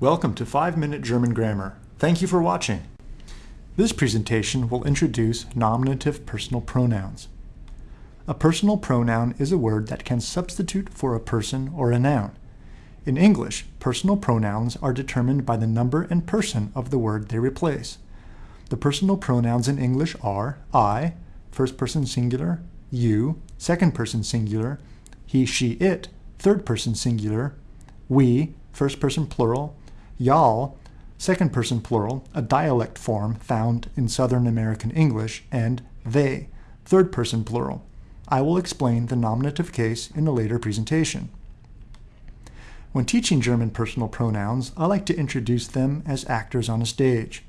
Welcome to 5 Minute German Grammar. Thank you for watching. This presentation will introduce nominative personal pronouns. A personal pronoun is a word that can substitute for a person or a noun. In English, personal pronouns are determined by the number and person of the word they replace. The personal pronouns in English are I, first person singular, you, second person singular, he, she, it, third person singular, we, first person plural, y'all, second person plural, a dialect form found in Southern American English, and they, third person plural. I will explain the nominative case in a later presentation. When teaching German personal pronouns, I like to introduce them as actors on a stage.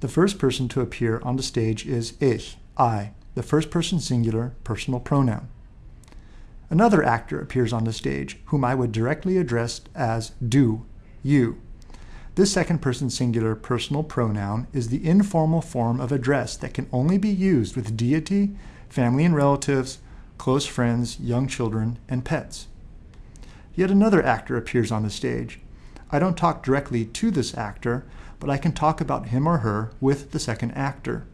The first person to appear on the stage is ich, I, the first person singular personal pronoun. Another actor appears on the stage, whom I would directly address as du, you. This second person singular personal pronoun is the informal form of address that can only be used with deity, family and relatives, close friends, young children, and pets. Yet another actor appears on the stage. I don't talk directly to this actor, but I can talk about him or her with the second actor.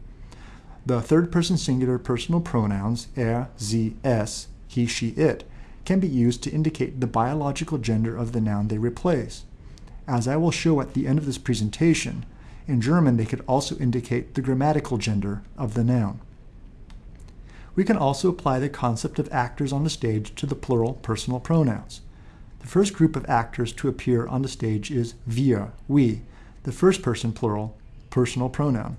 The third person singular personal pronouns er, sie, es, he, she, it can be used to indicate the biological gender of the noun they replace. As I will show at the end of this presentation, in German they could also indicate the grammatical gender of the noun. We can also apply the concept of actors on the stage to the plural personal pronouns. The first group of actors to appear on the stage is wir, we, the first person plural personal pronoun.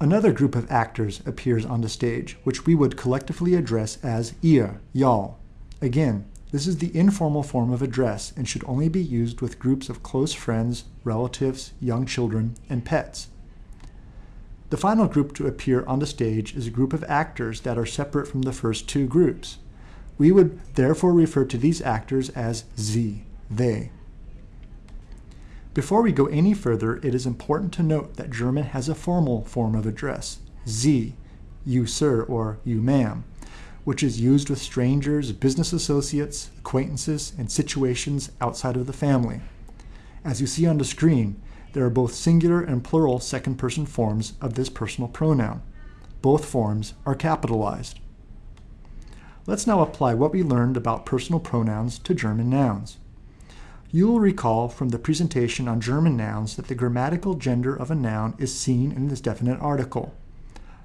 Another group of actors appears on the stage, which we would collectively address as ihr, y'all. Again, this is the informal form of address and should only be used with groups of close friends, relatives, young children, and pets. The final group to appear on the stage is a group of actors that are separate from the first two groups. We would therefore refer to these actors as sie, they. Before we go any further, it is important to note that German has a formal form of address, Sie, you sir or you ma'am, which is used with strangers, business associates, acquaintances, and situations outside of the family. As you see on the screen, there are both singular and plural second-person forms of this personal pronoun. Both forms are capitalized. Let's now apply what we learned about personal pronouns to German nouns. You will recall from the presentation on German nouns that the grammatical gender of a noun is seen in this definite article.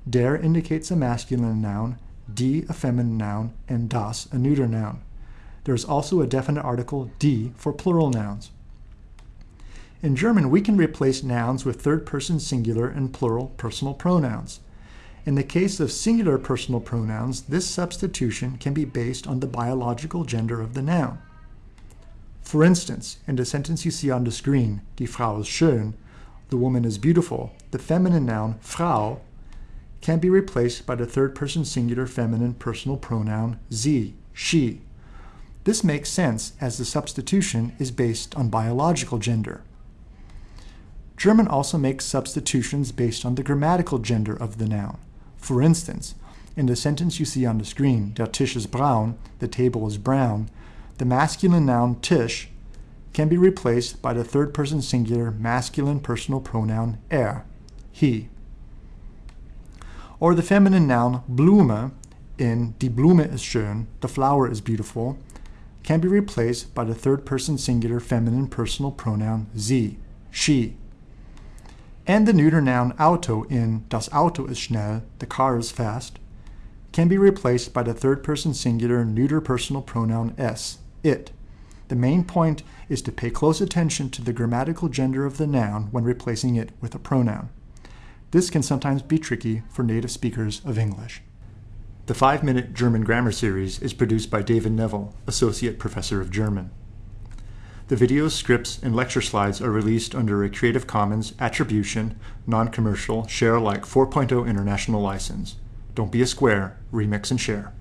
Der indicates a masculine noun, die a feminine noun, and das a neuter noun. There is also a definite article die for plural nouns. In German, we can replace nouns with third-person singular and plural personal pronouns. In the case of singular personal pronouns, this substitution can be based on the biological gender of the noun. For instance, in the sentence you see on the screen, die Frau ist schön, the woman is beautiful, the feminine noun Frau can be replaced by the third person singular feminine personal pronoun sie, she. This makes sense as the substitution is based on biological gender. German also makes substitutions based on the grammatical gender of the noun. For instance, in the sentence you see on the screen, der Tisch ist braun, the table is brown, the masculine noun Tisch can be replaced by the third person singular masculine personal pronoun er, he or the feminine noun Blume in Die Blume ist schön, the flower is beautiful, can be replaced by the third person singular feminine personal pronoun sie, she. And the neuter noun Auto in Das Auto ist schnell, the car is fast, can be replaced by the third person singular neuter personal pronoun es, it. The main point is to pay close attention to the grammatical gender of the noun when replacing it with a pronoun. This can sometimes be tricky for native speakers of English. The 5-Minute German Grammar Series is produced by David Neville, Associate Professor of German. The videos, scripts, and lecture slides are released under a Creative Commons Attribution, Non-Commercial, Share Alike 4.0 International License. Don't be a square, remix and share.